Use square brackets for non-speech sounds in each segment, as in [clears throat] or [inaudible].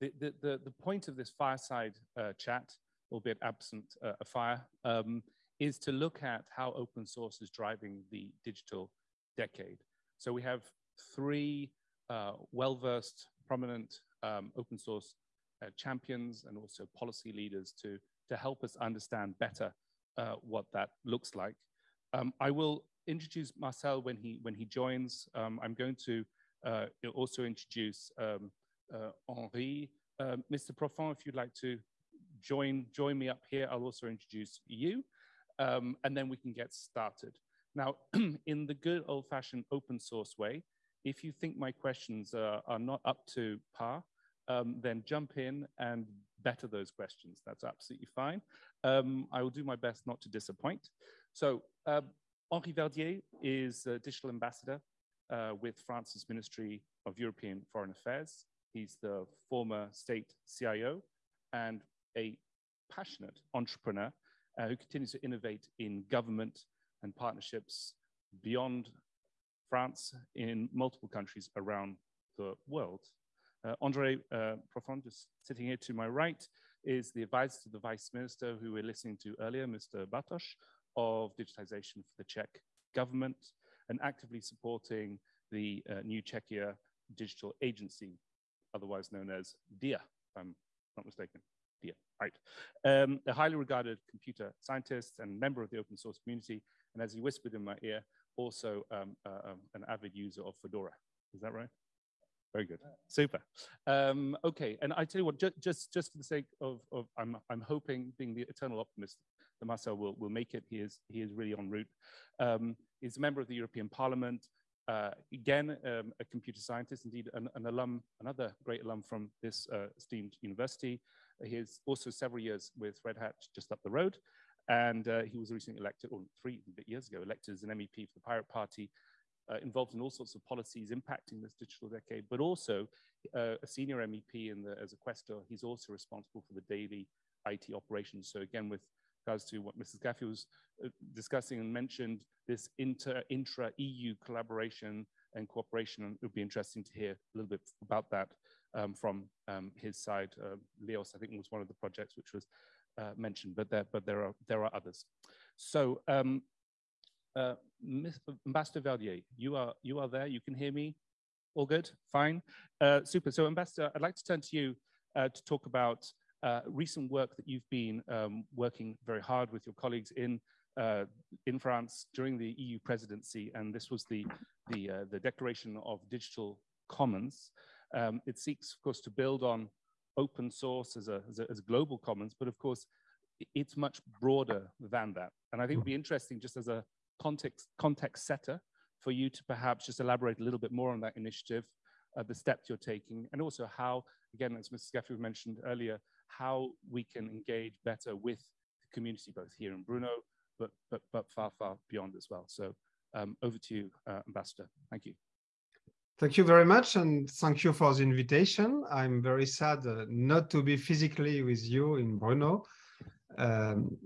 the, the, the, the, point of this fireside uh, chat, albeit absent uh, a fire, um, is to look at how open source is driving the digital decade. So we have three uh, well-versed, prominent um, open source uh, champions and also policy leaders to, to help us understand better uh, what that looks like. Um, I will introduce Marcel when he, when he joins. Um, I'm going to uh, also introduce um, Henri. Um, Mr. Profant, if you'd like to join, join me up here, I'll also introduce you, um, and then we can get started. Now, [clears throat] in the good old-fashioned open source way, if you think my questions uh, are not up to par, um, then jump in and better those questions. That's absolutely fine. Um, I will do my best not to disappoint. So uh, Henri Verdier is a digital ambassador uh, with France's Ministry of European Foreign Affairs. He's the former state CIO and a passionate entrepreneur uh, who continues to innovate in government and partnerships beyond France in multiple countries around the world. Uh, Andre uh, Profant, just sitting here to my right, is the advisor to the vice minister who we're listening to earlier, Mr. Bartoš, of digitization for the Czech government and actively supporting the uh, new Czechia digital agency, otherwise known as DIA, if I'm not mistaken. DIA, right. Um, a highly regarded computer scientist and member of the open source community, and as he whispered in my ear, also um, uh, um, an avid user of Fedora. Is that right? Very good. Super. Um, okay, and I tell you what, ju just just for the sake of, of I'm I'm hoping, being the eternal optimist, that Marcel will will make it. He is he is really en route. Um, he's a member of the European Parliament. Uh, again, um, a computer scientist, indeed an, an, alum, another great alum from this uh, esteemed university. He has also several years with Red Hat just up the road. And uh, he was recently elected, or three years ago, elected as an MEP for the Pirate Party uh, involved in all sorts of policies impacting this digital decade, but also uh, a senior MEP in the, as a quaestor, he's also responsible for the daily IT operations. So again, with regards to what Mrs. Gaffey was uh, discussing and mentioned, this inter, intra-EU collaboration and cooperation, and it would be interesting to hear a little bit about that um, from um, his side. Uh, Leos, I think, was one of the projects which was uh, mentioned, but there, but there are there are others. So um, uh, Ambassador Verdier, you are you are there. You can hear me. All good. Fine. Uh, super. So, Ambassador, I'd like to turn to you uh, to talk about uh, recent work that you've been um, working very hard with your colleagues in uh, in France during the EU presidency, and this was the the uh, the Declaration of Digital Commons. Um, it seeks, of course, to build on open source as a, as a, as global commons, but of course, it's much broader than that. And I think it would be interesting just as a context, context setter for you to perhaps just elaborate a little bit more on that initiative, uh, the steps you're taking, and also how, again, as Mrs. Gaffey mentioned earlier, how we can engage better with the community, both here in Brno, but, but, but far, far beyond as well. So um, over to you, uh, Ambassador. Thank you. Thank you very much, and thank you for the invitation. I'm very sad uh, not to be physically with you in Brno. Um,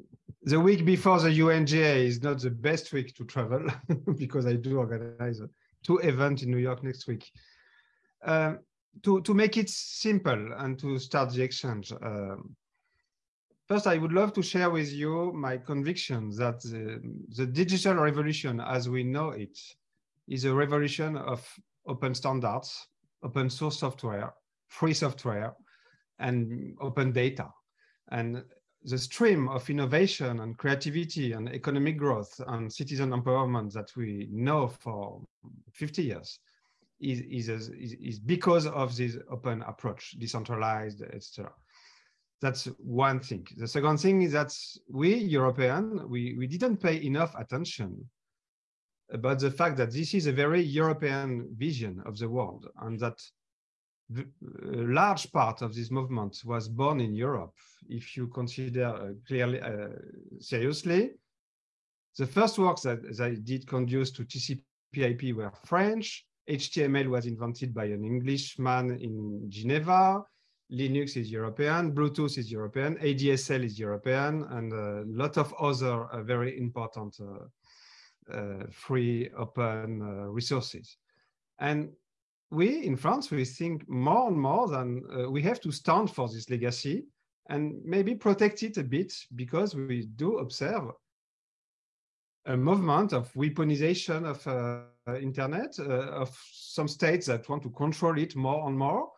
the week before the UNGA is not the best week to travel [laughs] because I do organize two events in New York next week. Uh, to, to make it simple and to start the exchange, um, first I would love to share with you my conviction that the, the digital revolution as we know it is a revolution of open standards, open source software, free software, and open data. And the stream of innovation and creativity and economic growth and citizen empowerment that we know for 50 years is, is, is, is because of this open approach, decentralized, etc. That's one thing. The second thing is that we, European, we, we didn't pay enough attention about the fact that this is a very European vision of the world and that a large part of this movement was born in Europe. If you consider uh, clearly, uh, seriously, the first works that, that did conduce to TCP/IP were French. HTML was invented by an Englishman in Geneva. Linux is European, Bluetooth is European, ADSL is European, and a lot of other uh, very important uh, uh, free open uh, resources. And we in France, we think more and more than uh, we have to stand for this legacy and maybe protect it a bit because we do observe a movement of weaponization of uh, internet, uh, of some states that want to control it more and more,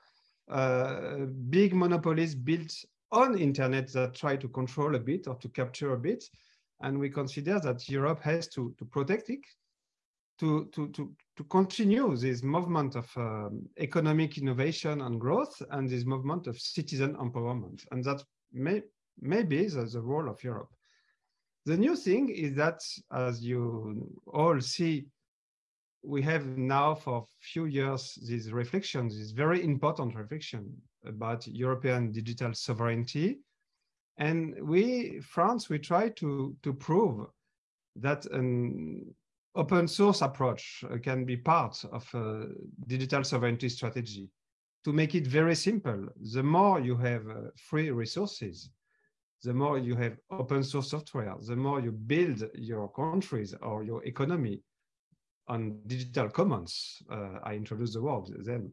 uh, big monopolies built on internet that try to control a bit or to capture a bit. And we consider that Europe has to, to protect it, to, to, to, to continue this movement of um, economic innovation and growth and this movement of citizen empowerment. And that may, may be the, the role of Europe. The new thing is that, as you all see, we have now for a few years these reflections, this very important reflection about European digital sovereignty. And we, France, we try to, to prove that an open source approach can be part of a digital sovereignty strategy. To make it very simple, the more you have uh, free resources, the more you have open source software, the more you build your countries or your economy on digital commons. Uh, I introduced the word then.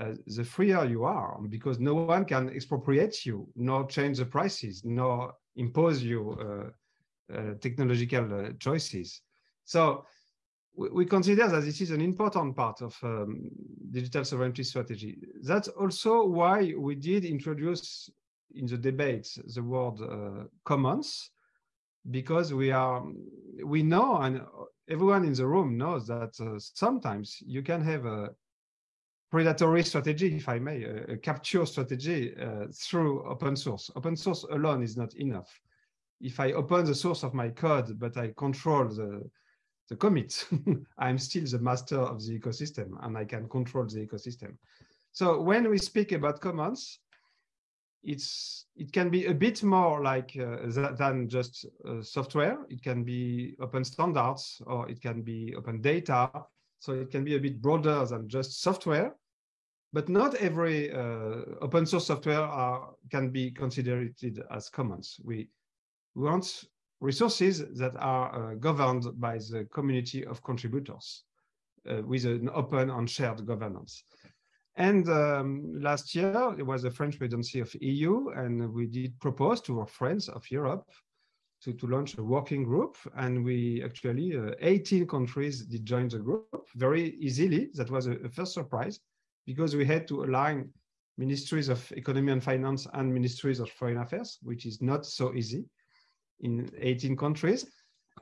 Uh, the freer you are, because no one can expropriate you, nor change the prices, nor impose you uh, uh technological uh, choices. So we, we, consider that this is an important part of um, digital sovereignty strategy. That's also why we did introduce in the debates the word uh, commons because we are we know and everyone in the room knows that uh, sometimes you can have a predatory strategy if i may a, a capture strategy uh, through open source. Open source alone is not enough. If i open the source of my code but i control the the commit [laughs] i'm still the master of the ecosystem and i can control the ecosystem. So when we speak about commons it's it can be a bit more like uh, than just uh, software. It can be open standards or it can be open data. So it can be a bit broader than just software. But not every uh, open source software are, can be considered as commons. We, want resources that are uh, governed by the community of contributors uh, with an open and shared governance. And um, last year, it was the French presidency of EU, and we did propose to our friends of Europe to, to launch a working group. And we actually, uh, 18 countries did join the group very easily. That was a, a, first surprise because we had to align ministries of economy and finance and ministries of foreign affairs, which is not so easy in 18 countries.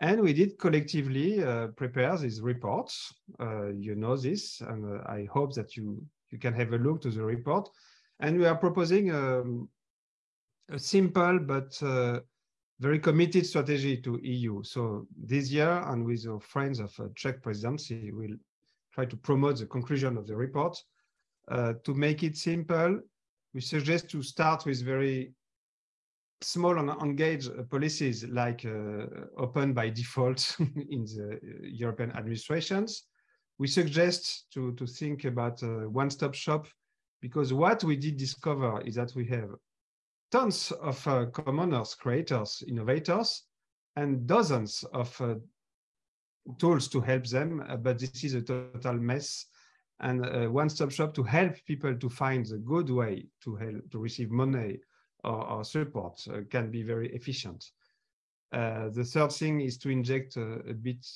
And we did collectively uh, prepare these reports. Uh, you know this, and uh, I hope that you you can have a look to the report. And we are proposing um, a simple but uh, very committed strategy to EU. So this year, and with our friends of uh, Czech presidency, we'll try to promote the conclusion of the report. Uh, to make it simple, we suggest to start with very small and engaged policies like uh, open by default [laughs] in the European administrations, we suggest to, to think about a one-stop shop because what we did discover is that we have tons of uh, commoners, creators, innovators, and dozens of uh, tools to help them, uh, but this is a total mess. And a one-stop shop to help people to find the good way to help to receive money or, or support uh, can be very efficient. Uh, the third thing is to inject a bit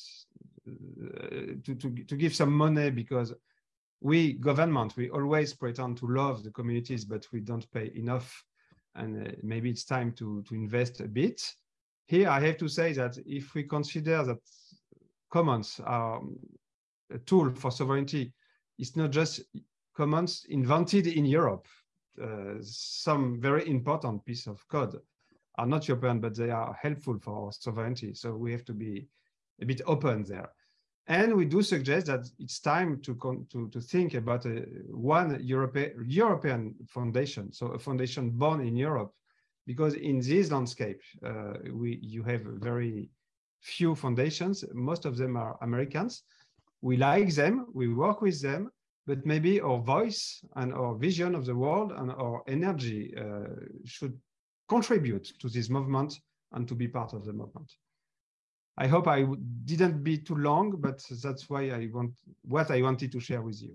to, to, give some money because we government we always pretend to love the communities but we don't pay enough. And uh, maybe it's time to to invest a bit. Here i have to say that if we consider that commons are a tool for sovereignty it's not just commons invented in europe. Uh, some very important piece of code are not european but they are helpful for sovereignty. So we have to be a bit open there. And we do suggest that it's time to, to, to think about a, one Europe, European foundation, so a foundation born in Europe, because in this landscape, uh, we, you have very few foundations. Most of them are Americans. We like them, we work with them, but maybe our voice and our vision of the world and our energy uh, should contribute to this movement and to be part of the movement. I hope I didn't be too long, but that's why I want what I wanted to share with you.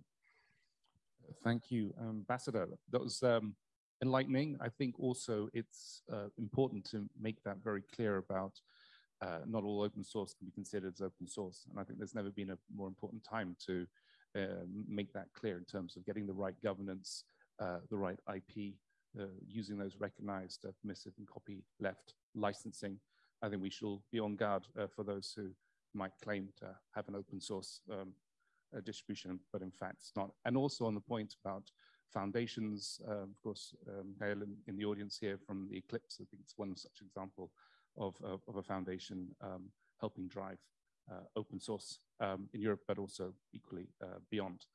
Thank you, Ambassador. That was um, enlightening. I think also it's uh, important to make that very clear about uh, not all open source can be considered as open source. And I think there's never been a more important time to uh, make that clear in terms of getting the right governance, uh, the right IP, uh, using those recognized permissive and copy left licensing. I think we should all be on guard uh, for those who might claim to have an open source um, distribution, but in fact it's not. And also on the point about foundations, uh, of course, um, Gail in, in, the audience here from the Eclipse, I think it's one such example of, of, a foundation um, helping drive uh, open source um, in Europe, but also equally uh, beyond.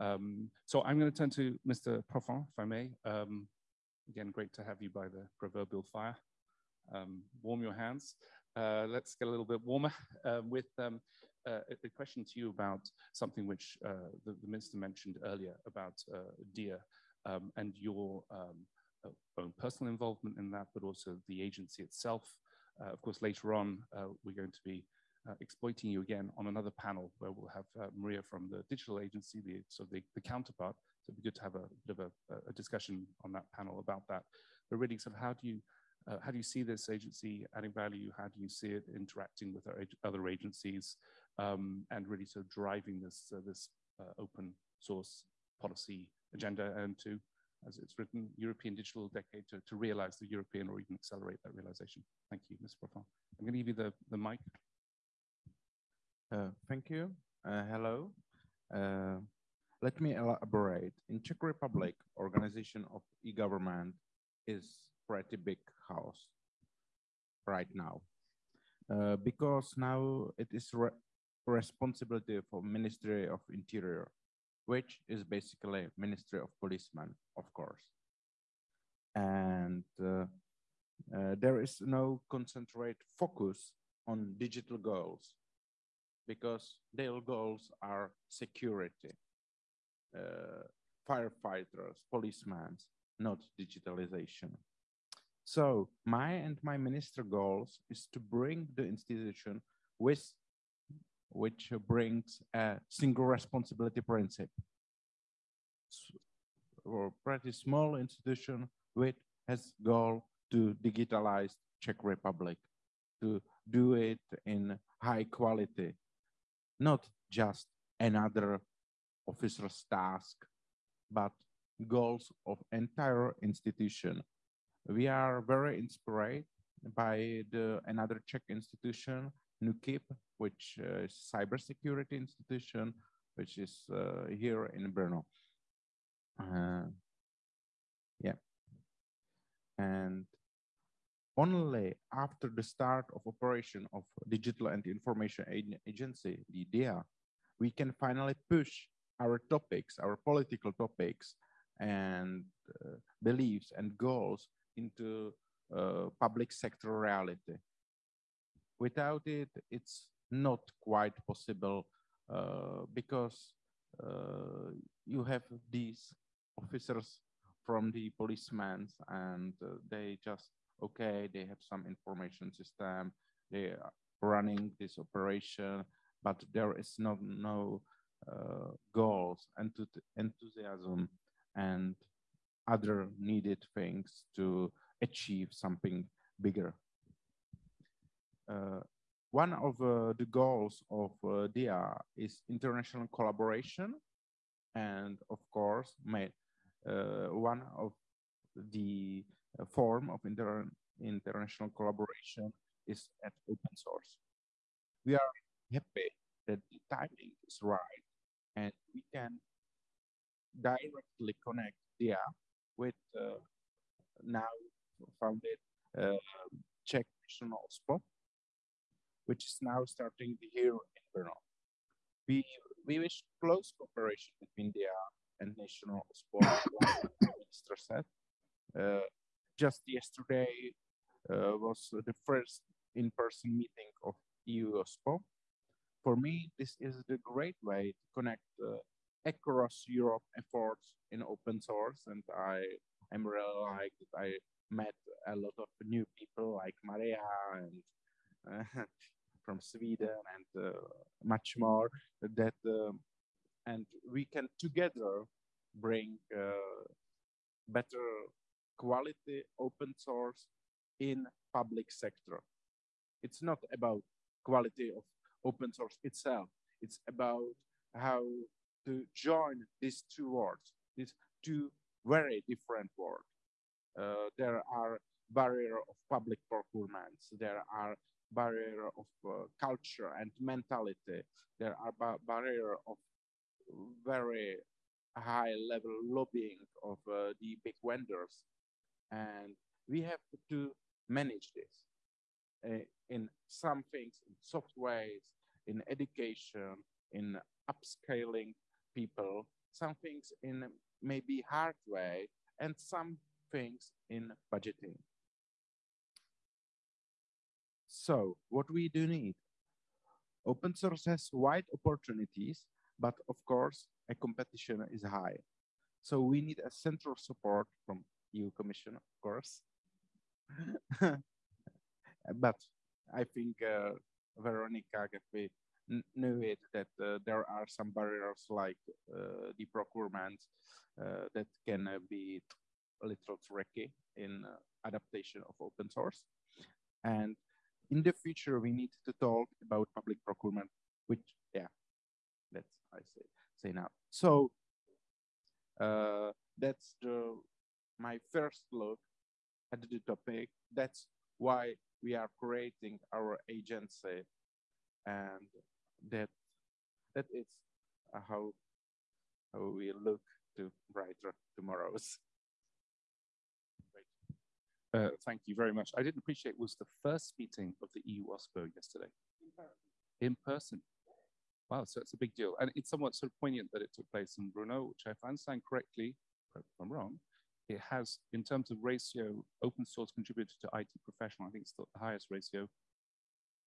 Um, so I'm going to turn to Mr. Profant, if I may. Um, again, great to have you by the proverbial fire. Um, warm your hands. Uh, let's get a little bit warmer [laughs] with um, uh, a question to you about something which uh, the, the, minister mentioned earlier about uh, DIA um, and your um, own personal involvement in that, but also the agency itself. Uh, of course, later on, uh, we're going to be uh, exploiting you again on another panel where we'll have Maria from the digital agency, the, so the, the counterpart. So it'd be good to have a bit of a, a discussion on that panel about that. But really, sort of how do you uh, how do you see this agency adding value? How do you see it interacting with other agencies? um, and really sort of driving this, uh, this uh, open source policy agenda and to, as it's written, European Digital Decade to, to realize the European or even accelerate that realization. Thank you, Ms. Profant. I'm going to give you the, the mic. Uh, thank you. Uh, hello. Uh, let me elaborate. In Czech Republic, organization of e-government is pretty big house right now. Uh, because now it is responsibility for Ministry of Interior, which is basically Ministry of Policemen, of course. And uh, uh, there is no concentrate focus on digital goals because their goals are security, uh, firefighters, policemen, not digitalization. So my and my minister goals is to bring the institution with which brings a single responsibility principle. Or pretty small institution which has goal to digitalize Czech Republic, to do it in high quality, not just another officer's task, but goals of entire institution. We are very inspired by the another Czech institution, NÚKIB, which uh, is cybersecurity institution, which is uh, here in Brno. Uh, yeah. And only after the start of operation of Digital and Information Agency, the DIA, we can finally push our topics, our political topics and uh, beliefs and goals into uh, public sector reality. Without it, it's not quite possible uh, because uh, you have these officers from the policemen and uh, they just okay they have some information system they are running this operation but there is not no uh, goals and enthusiasm and other needed things to achieve something bigger uh, one of uh, the goals of uh, DIA is international collaboration. And of course, made, uh, one of the uh, form of inter international collaboration is at open source. We are happy that the timing is right and we can directly connect DIA with uh, now founded uh, Czech National OSPO which is now starting here in Brno. We, we wish close cooperation between DIA and national OSPO, [coughs] minister said. Uh, just yesterday uh, was the first in-person meeting of EU OSPO. For me, this is the great way to connect uh, across Europe efforts in open source, and I am really like that I met a lot of new people like Maria and uh, [laughs] from Sweden and uh, much more that um, and we can together bring uh, better quality open source in public sector. It's not about quality of open source itself. It's about how to join these two worlds, these two very different worlds. Uh, there are barrier of public procurements. There are barrier of uh, culture and mentality. There are ba barrier of very high level lobbying of uh, the big vendors. And we have to manage this uh, in some things, in soft ways, in education, in upscaling people, some things in maybe hard way, and some things in budgeting. So what we do need? Open source has wide opportunities, but of course, a competition is high. So we need a central support from EU Commission, of course. [laughs] but I think uh, Veronica Gaffey knew it that uh, there are some barriers like uh, the procurement uh, that can be a little tricky in adaptation of open source. And in the future, we need to talk about public procurement, which, yeah, that's I say, say now. So uh, that's the my first look at the topic. That's why we are creating our agency, and that that is how how we look to brighter tomorrows. Uh, thank you very much. I didn't appreciate was the first meeting of the EU OSPO yesterday. In person. Wow, so it's a big deal. And it's somewhat sort of poignant that it took place in Brno, which if I understand correctly, if I'm wrong, it has, in terms of ratio, open source contributed to IT professional, I think it's the highest ratio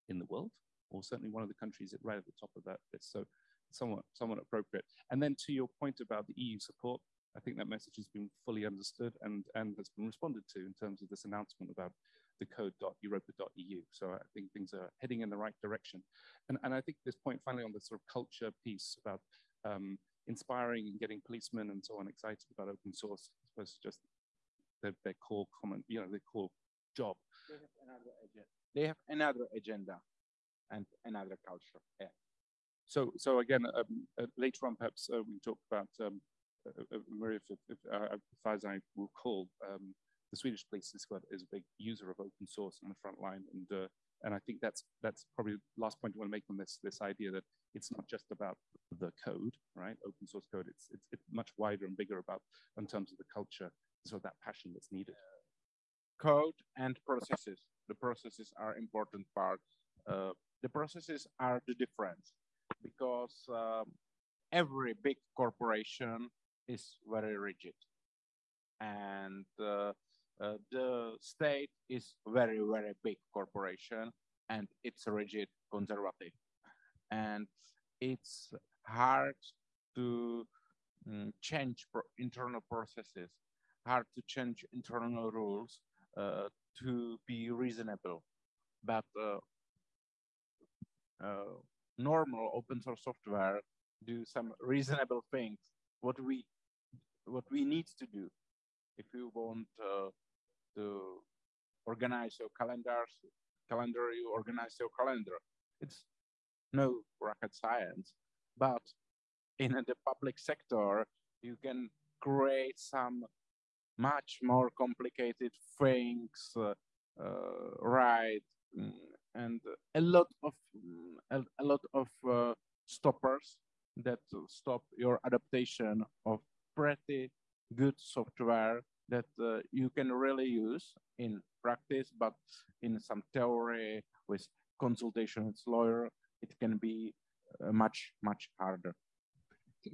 in the world, or certainly one of the countries that right at the top of that list. So somewhat, somewhat appropriate. And then to your point about the EU support, I think that message has been fully understood and, and has been responded to in terms of this announcement about the code.europa.eu. So I think things are heading in the right direction. And, and I think this point finally on the sort of culture piece about um, inspiring and getting policemen and so on excited about open source, I suppose just their, their core comment, you know, their core job. They have another agenda. They have another agenda and another culture. Yeah. So, so again, um, uh, later on, perhaps uh, we talk about um, uh, Maria, if, if, uh, as far as I recall, um, the Swedish police is, is a big user of open source on the front line, and uh, and I think that's that's probably the last point I want to make on this this idea that it's not just about the code, right? Open source code. It's it's, it's much wider and bigger about in terms of the culture, so that passion that's needed. Code and processes. The processes are important part. Uh, the processes are the difference because um, every big corporation is very rigid. And uh, uh, the state is very, very big corporation and it's rigid conservative. And it's hard to um, change pro internal processes, hard to change internal rules uh, to be reasonable. But uh, normal open source software do some reasonable things. What we what we need to do if you want uh, to organize your calendars, calendar, you organize your calendar. It's no rocket science, but in the public sector, you can create some much more complicated things, uh, uh, right? Mm, and a lot of a, a lot of uh, stoppers that stop your adaptation of pretty good software that uh, you can really use in practice, but in some theory with consultation with lawyer, it can be uh, much, much harder.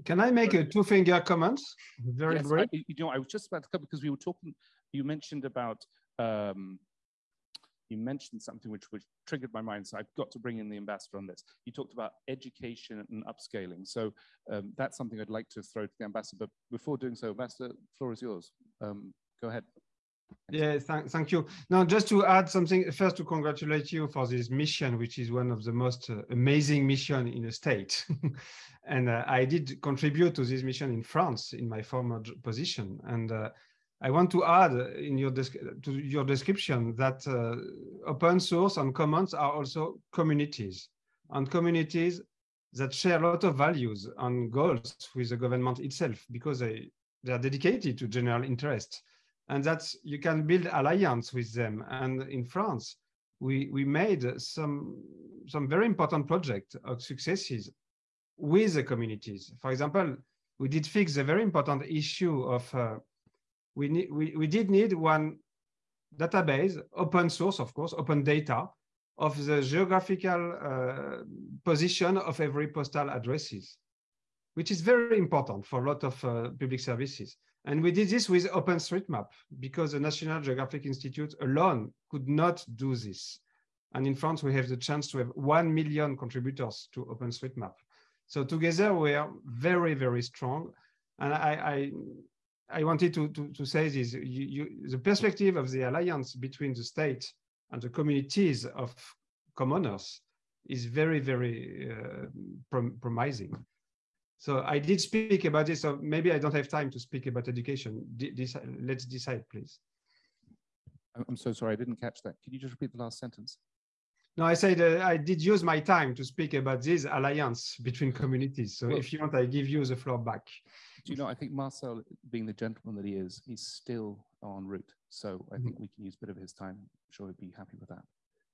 Can I make a two finger comment? Very yes, brief. I, you know, I was just about to come because we were talking, you mentioned about um, you mentioned something which, which triggered my mind, so I've got to bring in the ambassador on this. You talked about education and upscaling. So um, that's something I'd like to throw to the ambassador. But before doing so, ambassador, floor is yours. Um, go ahead. Yeah, thank, thank you. Now, just to add something, first to congratulate you for this mission, which is one of the most uh, amazing mission in a state. [laughs] and uh, I did contribute to this mission in France in my former position. And uh, I want to add in your to your description that uh, open source and commons are also communities and communities that share a lot of values and goals with the government itself because they, they are dedicated to general interest and that's you can build alliance with them. And in France, we we made some some very important project of successes with the communities. For example, we did fix a very important issue of uh, we need we, we did need one database, open source, of course, open data of the geographical uh, position of every postal addresses, which is very important for a lot of uh, public services. And we did this with OpenStreetMap because the National Geographic Institute alone could not do this. And in France, we have the chance to have 1 million contributors to OpenStreetMap. So together we are very, very strong. And I, I, wanted to, to, to, say this, you, you, the perspective of the alliance between the state and the communities of commoners is very, very uh, prom promising. So I did speak about this, so maybe I don't have time to speak about education. D let's decide, please. I'm so sorry, I didn't catch that. Can you just repeat the last sentence? No, I said uh, I did use my time to speak about this alliance between communities. So well, if you want, I give you the floor back. Do you know, I think Marcel, being the gentleman that he is, he's still en route. So I mm -hmm. think we can use a bit of his time. I'm sure he'd be happy with that.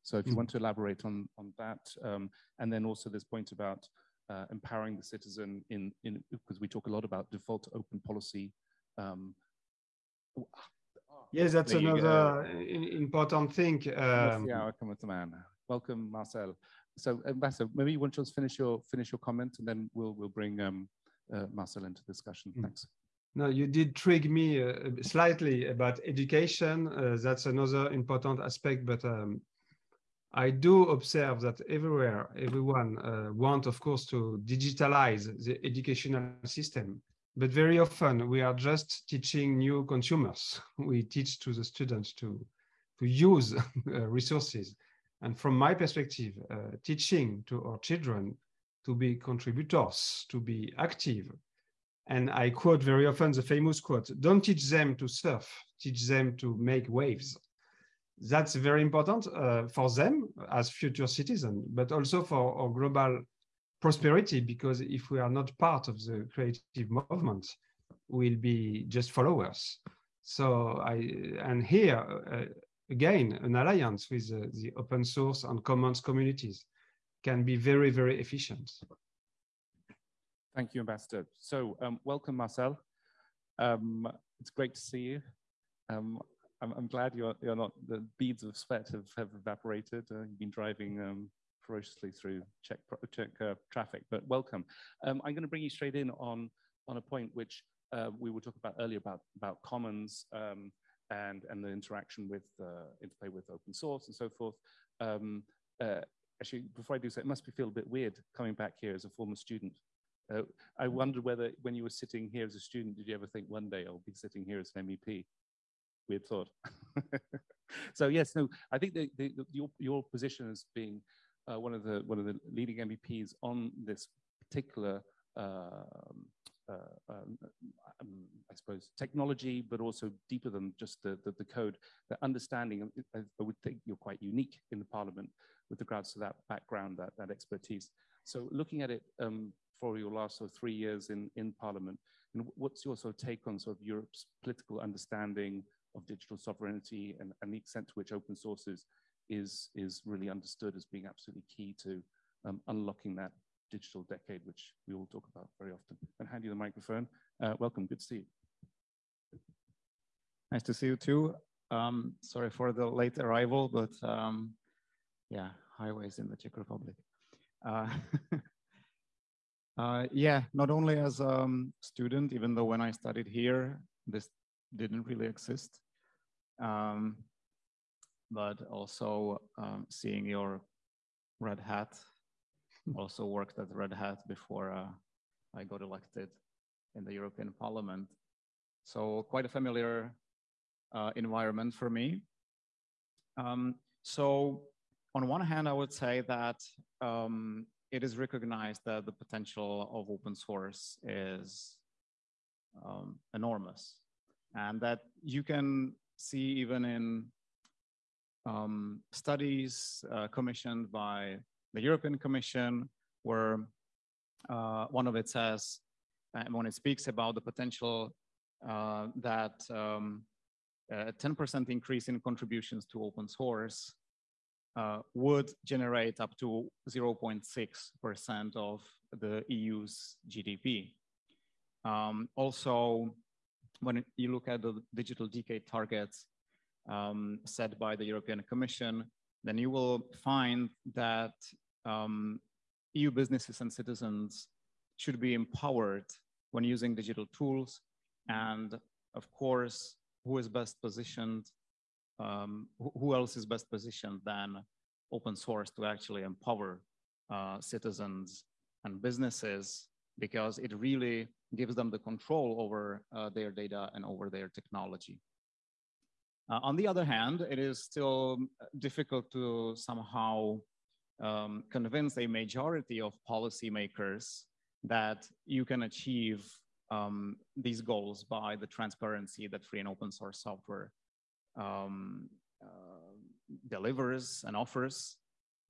So if you mm -hmm. want to elaborate on, on that, um, and then also this point about uh, empowering the citizen in, in, because we talk a lot about default open policy. Um, yes, that's another important thing. Um, yeah, welcome with the man. Welcome, Marcel. So, Ambassador, maybe you want to just finish your finish your comment, and then we'll we'll bring um, Marcel into discussion. Mm. Thanks. No, you did trigger me uh, slightly about education. Uh, that's another important aspect, but um, I do observe that everywhere, everyone uh, want, of course, to digitalize the educational system. But very often we are just teaching new consumers. [laughs] We teach to the students to, to use [laughs] uh, resources. And from my perspective, uh, teaching to our children to be contributors, to be active. And I quote very often the famous quote, don't teach them to surf, teach them to make waves that's very important uh, for them as future citizens, but also for our global prosperity, because if we are not part of the creative movement, we'll be just followers. So I, and here, uh, again, an alliance with uh, the open source and commons communities can be very, very efficient. Thank you, Ambassador. So um, welcome, Marcel. Um, it's great to see you. Um, I'm, I'm glad you're, you're not, the beads of sweat have, have evaporated. Uh, you've been driving um, ferociously through Czech, Czech uh, traffic, but welcome. Um, I'm going to bring you straight in on, on a point which uh, we were talking about earlier about, about commons um, and, and the interaction with, uh, interplay with open source and so forth. Uh, actually, before I do so, it must be feel a bit weird coming back here as a former student. Uh, I wondered whether when you were sitting here as a student, did you ever think one day I'll be sitting here as an MEP? weird thought. [laughs] so yes, no, I think the, the, the, your, your position as being uh, one of the one of the leading MEPs on this particular, um, uh, um, um, I suppose, technology, but also deeper than just the, the, the code, the understanding. I, I would think you're quite unique in the Parliament with regards to that background, that that expertise. So looking at it um, for your last sort of three years in in Parliament, and what's your sort of take on sort of Europe's political understanding? of digital sovereignty and, and the extent to which open sources is, is really understood as being absolutely key to um, unlocking that digital decade, which we all talk about very often. And hand you the microphone. Uh, welcome, good to see you. Nice to see you too. Um, sorry for the late arrival, but um, yeah, highways in the Czech Republic. Uh, [laughs] uh, yeah, not only as a um, student, even though when I studied here, this didn't really exist um, but also um, seeing your red hat. [laughs] also worked at Red Hat before uh, I got elected in the European Parliament. So quite a familiar uh, environment for me. Um, so on one hand, I would say that um, it is recognized that the potential of open source is um, enormous and that you can see even in um, studies uh, commissioned by the European Commission, where uh, one of it says, and when it speaks about the potential uh, that um, a 10% increase in contributions to open source uh, would generate up to 0.6% of the EU's GDP. Um, also, when you look at the digital decade targets um, set by the European Commission, then you will find that um, EU businesses and citizens should be empowered when using digital tools. And of course, who is best positioned, um, who else is best positioned than open source to actually empower uh, citizens and businesses because it really gives them the control over uh, their data and over their technology. Uh, on the other hand, it is still difficult to somehow um, convince a majority of policymakers that you can achieve um, these goals by the transparency that free and open source software um, uh, delivers and offers,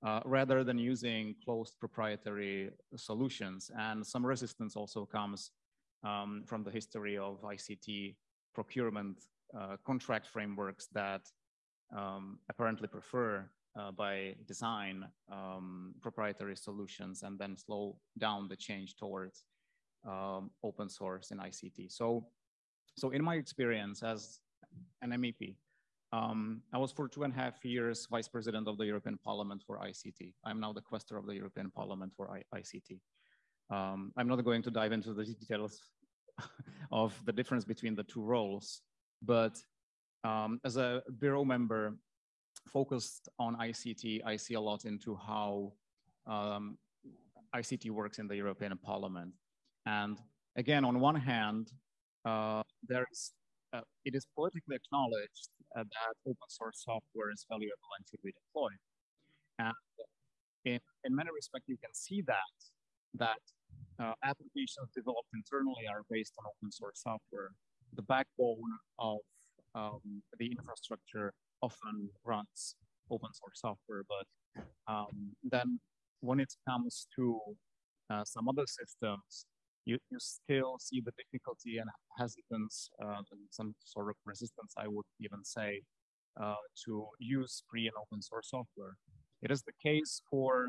uh, rather than using closed proprietary solutions. And some resistance also comes um, from the history of ICT procurement uh, contract frameworks that um, apparently prefer uh, by design um, proprietary solutions and then slow down the change towards um, open source in ICT. So, so in my experience as an MEP, um, I was for two and a half years vice president of the European Parliament for ICT. I'm now the quaestor of the European Parliament for I ICT. Um, I'm not going to dive into the details [laughs] of the difference between the two roles, but um, as a bureau member focused on ICT, I see a lot into how um, ICT works in the European Parliament. And again, on one hand, uh, there's uh, it is politically acknowledged uh, that open source software is valuable and should be deployed. And in, in many respects, you can see that, that uh, applications developed internally are based on open source software. The backbone of um, the infrastructure often runs open source software, but um, then when it comes to uh, some other systems, you, you still see the difficulty and hesitance uh, and some sort of resistance, I would even say, uh, to use free and open source software. It is the case for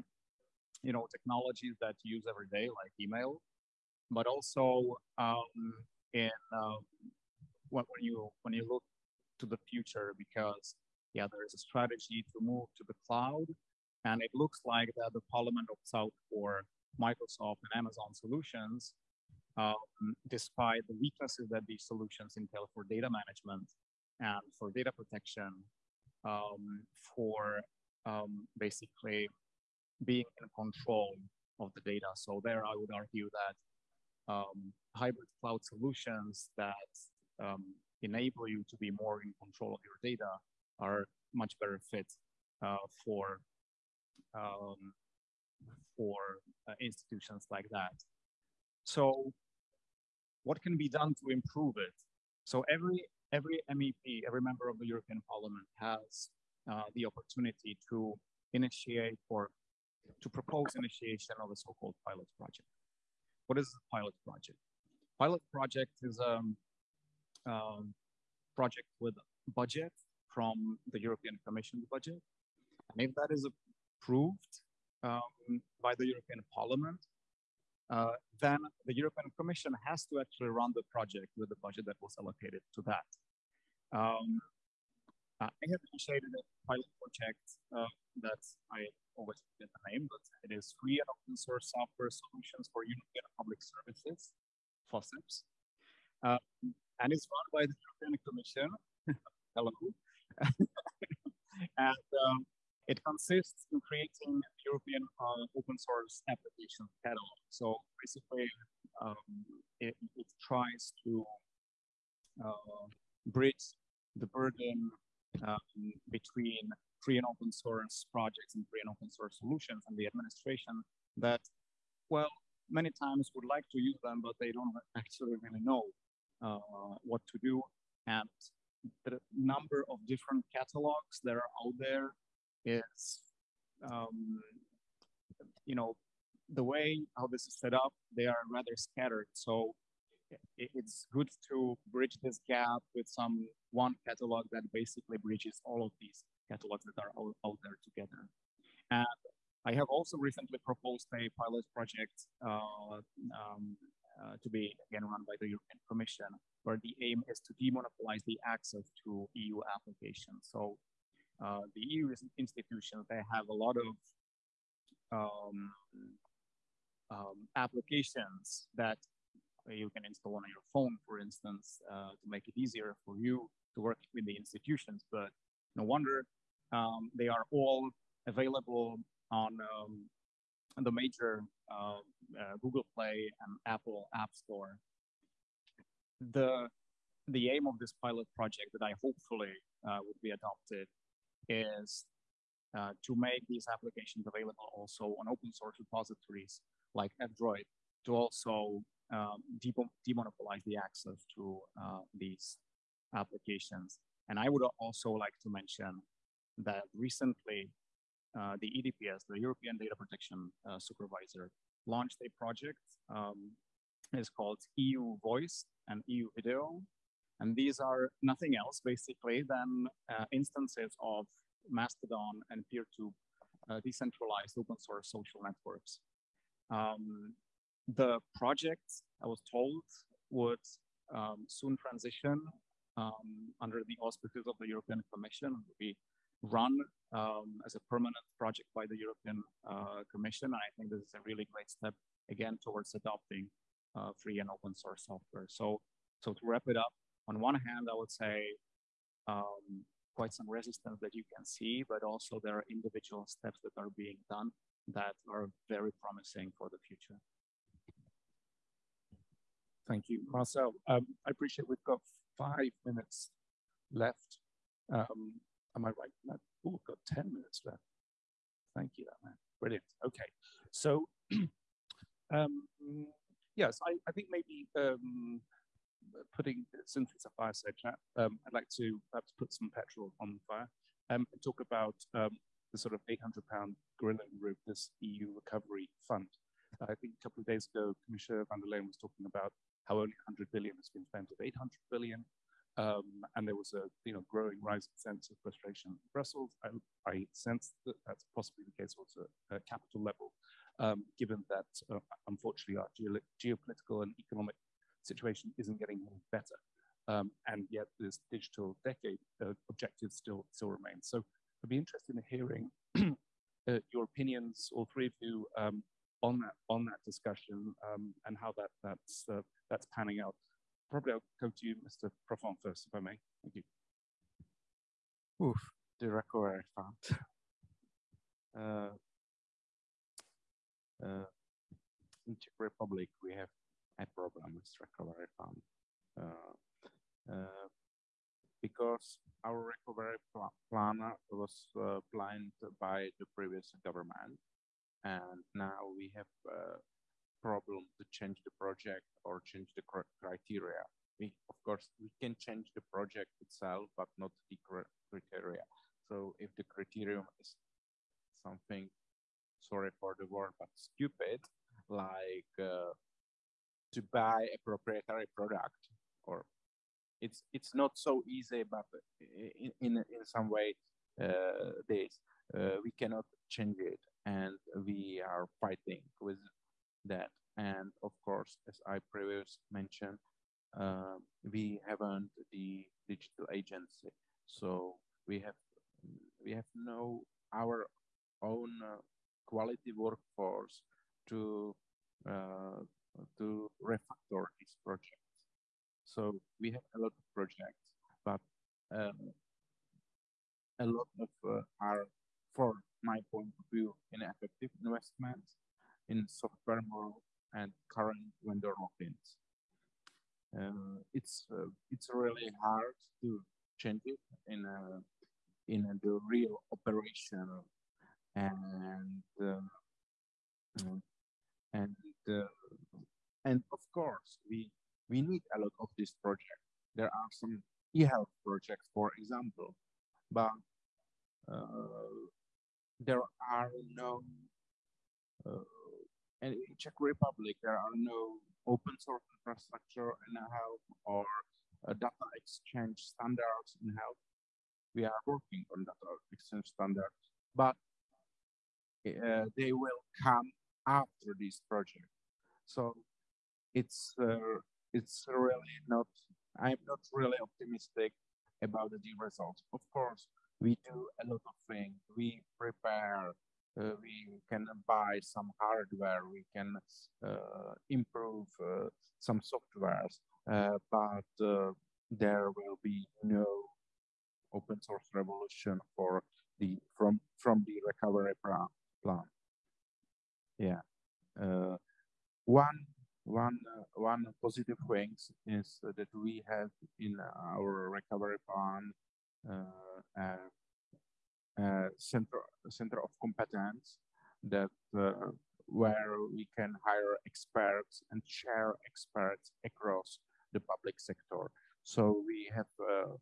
you know technologies that you use every day, like email, but also um, in when, when you when you look to the future, because yeah, there is a strategy to move to the cloud, and it looks like that the Parliament opts out for Microsoft and Amazon solutions, um, despite the weaknesses that these solutions entail for data management and for data protection, um, for um, basically being in control of the data. So there, I would argue that um, hybrid cloud solutions that um, enable you to be more in control of your data are much better fit uh, for um, for uh, institutions like that. So what can be done to improve it? So every every MEP, every member of the European Parliament has uh, the opportunity to initiate or to propose initiation of a so-called pilot project. What is a pilot project? Pilot project is a um, um, project with a budget from the European Commission budget. And if that is approved um, by the European Parliament, uh, then the European Commission has to actually run the project with the budget that was allocated to that. Um, I have initiated a pilot project uh, that I always forget the name, but it is free and open source software solutions for European public services, FOSSEPS. Uh, and it's run by the European Commission. [laughs] Hello. [laughs] and um, it consists in creating European uh, open source application catalog. So basically, um, it, it, tries to uh, bridge the burden um, between free and open source projects and free and open source solutions and the administration that, well, many times would like to use them, but they don't actually really know uh, what to do. And the number of different catalogs that are out there is, um, you know, the way how this is set up, they are rather scattered. So it's good to bridge this gap with some one catalog that basically bridges all of these catalogs that are all out there together. And I have also recently proposed a pilot project uh, um, uh, to be again run by the European Commission, where the aim is to demonopolize the access to EU applications. So uh, the EU institutions, they have a lot of um, um, applications that you can install on your phone, for instance, uh, to make it easier for you to work with the institutions. But no wonder um, they are all available on, um, the major uh, uh, Google Play and Apple App Store. The, the aim of this pilot project that I hopefully uh, would be adopted is uh, to make these applications available also on open source repositories like F-Droid to also um, demonopolize the access to uh, these applications. And I would also like to mention that recently uh, the EDPS, the European Data Protection uh, Supervisor, launched a project. Um, it's called EU Voice and EU Video. And these are nothing else basically than uh, instances of Mastodon and PeerTube uh, decentralized open source social networks. Um, the project, I was told, would um, soon transition um, under the auspices of the European Commission, would be run um, as a permanent project by the European uh, Commission. And I think this is a really great step, again, towards adopting uh, free and open source software. So, so to wrap it up, on one hand, I would say um, quite some resistance that you can see, but also there are individual steps that are being done that are very promising for the future. Thank you, Marcel. Um, I appreciate we've got five minutes left. Um, am I right? No. Oh, we've got 10 minutes left. Thank you, that man. Brilliant. Okay. So, [clears throat] um, yes, I, I, think maybe um, putting, since it's a fireside chat, um, I'd like to perhaps put some petrol on the fire um, and talk about um, the sort of 800 pound gorilla in the this EU recovery fund. I think a couple of days ago, Commissioner von der Leyen was talking about how only 100 billion has been spent of 800 billion. Um, and there was a you know growing rising sense of frustration in Brussels. I, I sense that that's possibly the case also at capital level, um, given that uh, unfortunately our ge geopolitical and economic situation isn't getting any better. Um, and yet this digital decade uh, objective still still remains. So I'd be interested in hearing [clears throat] uh, your opinions, all three of you, um, on that on that discussion um, and how that that's uh, that's panning out. Probably I'll go to you, Mr. Profant, first, if I may. Thank you. Oof, the recovery fund. Uh, uh, in Czech Republic, we have a problem with recovery fund uh, uh because our recovery pl plan was uh, planned by the previous government, and now we have uh, problem to change the project or change the cr criteria. We, of course, we can change the project itself, but not the cr criteria. So if the criterion is something, sorry for the word, but stupid, buy a proprietary product, or it's it's not so easy, but in in, in some way, uh, this uh, we cannot change it, and we are fighting with that. And of course, as I previously mentioned, uh, we haven't the digital agency, so we have we have no our own uh, quality workforce to uh, to refactor these projects. So we have a lot of projects, but um, a lot of uh, are, for my point of view, ineffective investments in software model and current vendor lock-ins. Uh, it's uh, it's really hard to changes in uh, in uh, the real operation and uh, mm, and and of course we we need a lot of this project there are some e-health projects for example but uh, there are no uh, and in Czech Republic there are no open source infrastructure in health or uh, data exchange standards in health. We are working on data exchange standards, but uh, they will come after this project. So it's uh, it's really not. I'm not really optimistic about the results. Of course, we do a lot of things. We prepare. Uh, we can buy some hardware. We can uh, improve uh, some softwares, uh, but uh, there will be no open source revolution for the from from the recovery plan. Yeah, uh, one one uh, one positive things is that we have in our recovery plan uh, a center center of competence that uh, where we can hire experts and share experts across the public sector. So we have uh,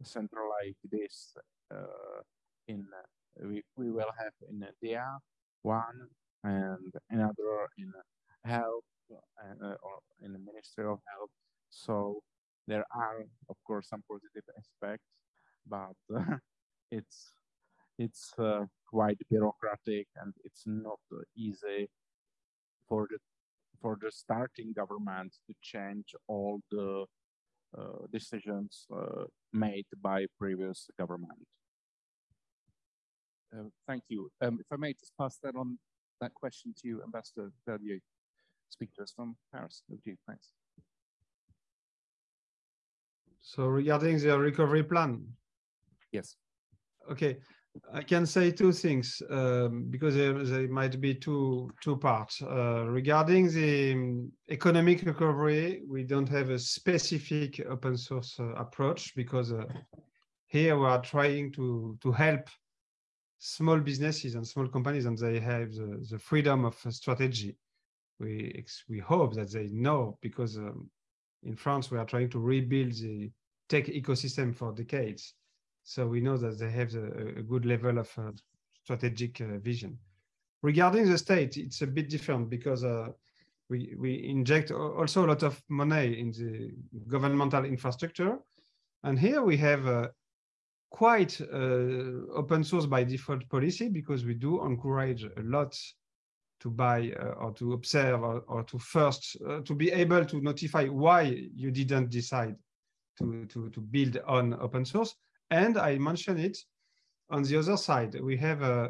a center like this uh, in we, we will have in India one and another in health uh, or in the Ministry of Health. So there are, of course, some positive aspects, but uh, [laughs] it's it's uh, quite bureaucratic and it's not easy for the for the starting government to change all the uh, decisions uh, made by previous government. Uh, thank you. Um, if I may just pass that on, that question to you, Ambassador Verdier, speak to us from Paris. Over to you, thanks. So regarding the recovery plan. Yes. Okay, I can say two things um, because there, there, might be two two parts. Uh, regarding the um, economic recovery, we don't have a specific open source uh, approach because uh, here we are trying to to help small businesses and small companies, and they have the, the freedom of strategy. We we hope that they know because um, in France we are trying to rebuild the tech ecosystem for decades so we know that they have a, a good level of uh, strategic uh, vision. Regarding the state, it's a bit different because uh, we, we inject also a lot of money in the governmental infrastructure. And here we have a quite uh, open source by default policy because we do encourage a lot to buy uh, or to observe or, or to first uh, to be able to notify why you didn't decide to, to, to build on open source and I mentioned it on the other side, we have uh,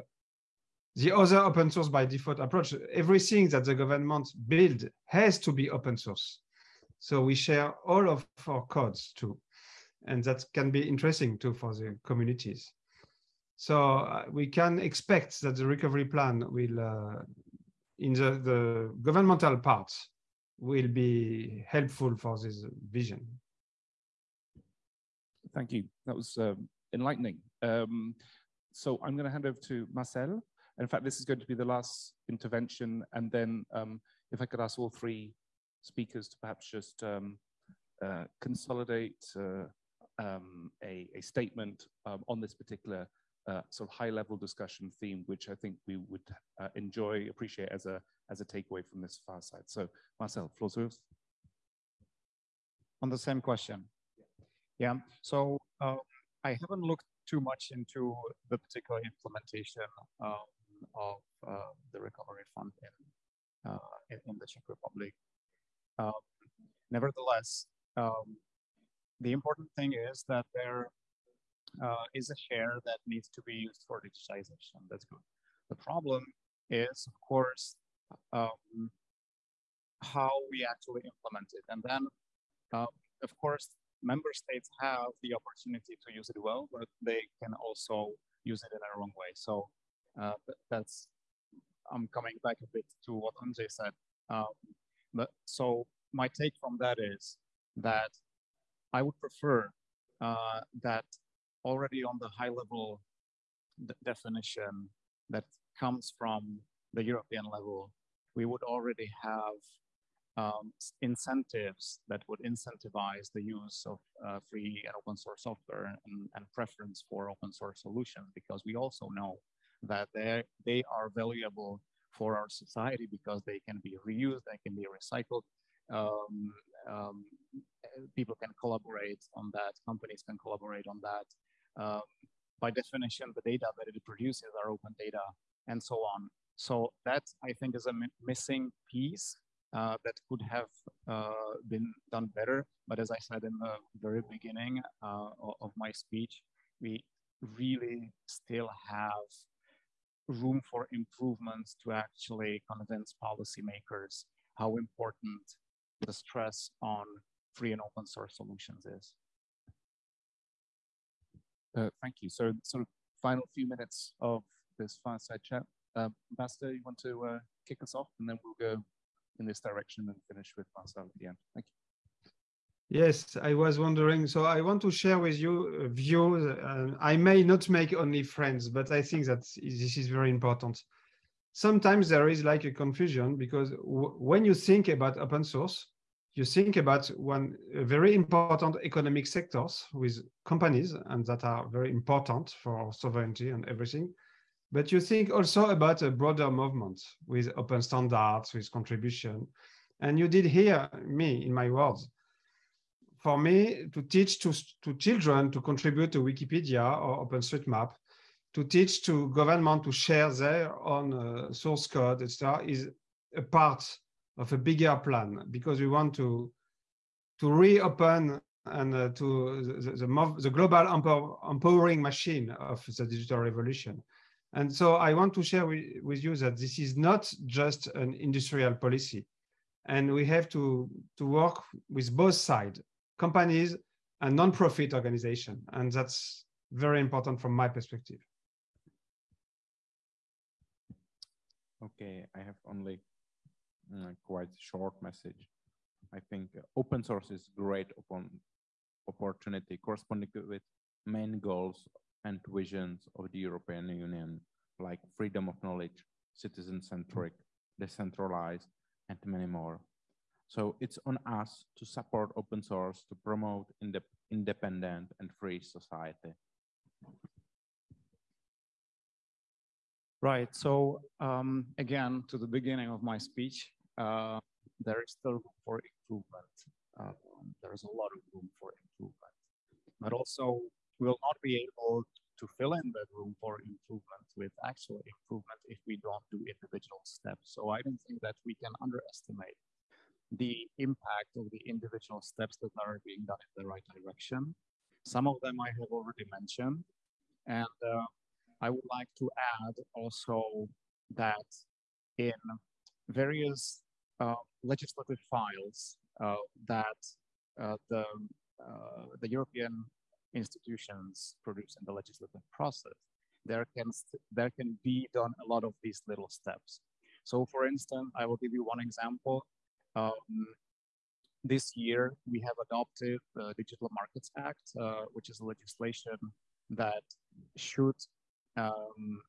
the other open source by default approach. Everything that the government build has to be open source. So we share all of our codes too. And that can be interesting too for the communities. So uh, we can expect that the recovery plan will, uh, in the, the governmental part, will be helpful for this vision. Thank you. That was um, enlightening. Um, so I'm going to hand over to Marcel. In fact, this is going to be the last intervention. And then um, if I could ask all three speakers to perhaps just um, uh, consolidate uh, um, a, a, statement um, on this particular uh, sort of high-level discussion theme, which I think we would uh, enjoy, appreciate as a as a takeaway from this far side. So, Marcel, floor's yours. On the same question. Yeah, so um, I haven't looked too much into the particular implementation um, of uh, the recovery fund in, uh, in, in, the Czech Republic. Um, nevertheless, um, the important thing is that there uh, is a share that needs to be used for digitization. That's good. The problem is, of course, um, how we actually implement it. And then, um, of course, member states have the opportunity to use it well, but they can also use it in a wrong way. So uh, that's, I'm coming back a bit to what Ondřej said. Um, but so my take from that is that I would prefer uh, that already on the high level definition that comes from the European level, we would already have um, incentives that would incentivize the use of uh, free and open source software and, and, preference for open source solutions because we also know that they they are valuable for our society because they can be reused, they can be recycled. Um, um, people can collaborate on that, companies can collaborate on that. Um, by definition, the data that it produces are open data and so on. So that I think is a missing piece uh, that could have uh, been done better. But as I said in the very beginning uh, of my speech, we really still have room for improvements to actually convince policymakers how important the stress on free and open source solutions is. Uh, thank you. So sort of final few minutes of this fireside chat. Uh, Ambassador, you want to uh, kick us off and then we'll go in this direction and finish with Marcel at the end. Thank you. Yes, I was wondering. So I want to share with you views. Uh, I may not make only friends, but I think that this is very important. Sometimes there is like a confusion because when you think about open source, you think about one very important economic sectors with companies and that are very important for sovereignty and everything. But you think also about a broader movement with open standards, with contribution. And you did hear me in my words. For me, to teach to, to children to contribute to Wikipedia or OpenStreetMap, to teach to government to share their own uh, source code, etc., is a part of a bigger plan because we want to to reopen and uh, to the, the, the global empower, empowering machine of the digital revolution. And so I want to share with, with you that this is not just an industrial policy. And we have to, to work with both sides, companies and non-profit organization. And that's very important from my perspective. Okay, I have only quite short message. I think open source is great upon opportunity corresponding with main goals and visions of the European Union, like freedom of knowledge, citizen-centric, decentralized, and many more. So it's on us to support open source to promote independent and free society. Right. So um, again, to the beginning of my speech, uh, there is still room for improvement. Uh, there is a lot of room for improvement, but also we'll not be able to fill in that room for improvement with actual improvement if we don't do individual steps. So I don't think that we can underestimate the impact of the individual steps that are being done in the right direction. Some of them I have already mentioned. And uh, I would like to add also that in various legislative files uh, that uh, the, uh, the European institutions produce in the legislative process, there can, there can be done a lot of these little steps. So for instance, I will give you one example. Um, this year, we have adopted the Digital Markets Act, uh, which is a legislation that should um,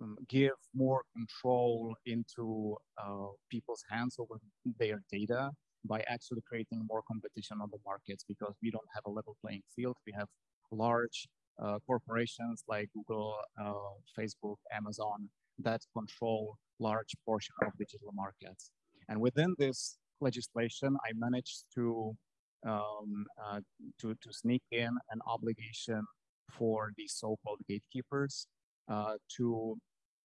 um, give more control into uh, people's hands over their data by actually creating more competition on the markets because we don't have a level playing field. We have large uh, corporations like Google, uh, Facebook, Amazon that control large portion of digital markets. And within this legislation, I managed to um, uh, to, to sneak in an obligation for the so-called gatekeepers uh, to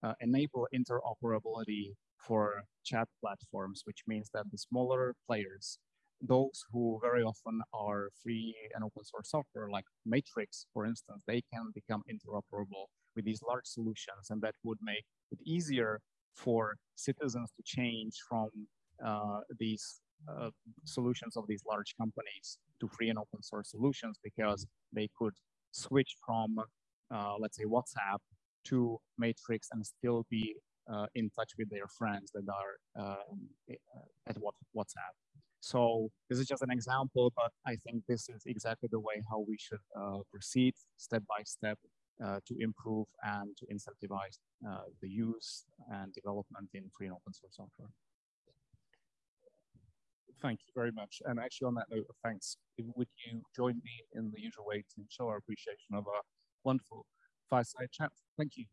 uh, enable interoperability for chat platforms, which means that the smaller players, those who very often are free and open source software, like Matrix, for instance, they can become interoperable with these large solutions, and that would make it easier for citizens to change from uh, these uh, solutions of these large companies to free and open source solutions because they could switch from, uh, let's say, WhatsApp to Matrix and still be uh, in touch with their friends that are um, uh, at WhatsApp. So this is just an example, but I think this is exactly the way how we should uh, proceed step by step uh, to improve and to incentivize uh, the use and development in free and open source software. Thank you very much. And actually, on that note thanks, would you join me in the usual way to show our appreciation of our wonderful fireside chat? Thank you.